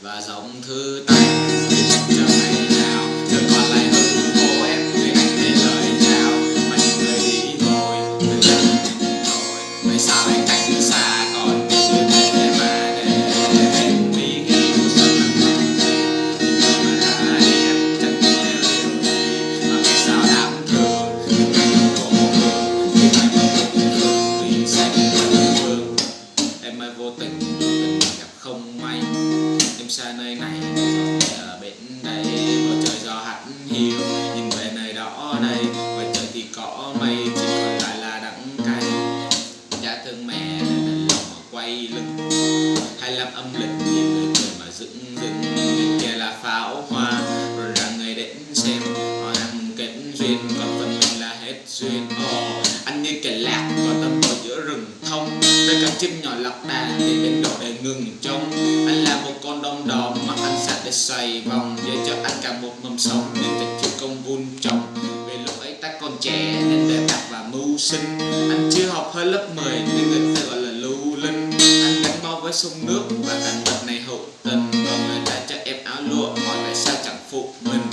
và giọng thư tay chờ ngày nào. Giờ còn lại hư vô em, người anh để lời chào mà những người đi rồi người dân rồi vậy sao anh cách như xa còn biết như thế mà để em biết khi cuộc sống là không gì nhưng mà ra đi, em chẳng biết điều gì. Mà vì sao đáng thương nhưng mà những cô hương vì anh không thương vì sẽ xanh vẫn vương em ơi vô tình tình gặp không may em xa nơi này ở bên đây. Bầu trời gió hắt hiu nhìn về nơi đó đây ngoài trời thì có mây chỉ còn lại là đắng cay. Cha thương mẹ nên lòng mà quay lưng hay làm âm lịch nhìn người cười mà dựng dựng. Bên kia là pháo hoa rồi ra người đến xem. Họ ăn kết duyên còn phần mình là hết duyên. Oh, anh như kẻ lạc còn tâm vào giữa rừng thông. Đây cặp chim nhỏ lọc đàn thì bên độ để ngừng trông. Anh là một con thể xoay vòng Giờ cho anh cả một mầm sống. Nên tình chưa công vun trồng. Về lúc ấy ta còn trẻ Nên để bạc và mưu sinh. Anh chưa học hơi lớp 10 Nên người ta gọi là lưu linh. Anh gắn bao với sông nước Và cảnh vật này hậu tình. Và người ta cho em áo lụa, Mọi tại sao chẳng phục mình.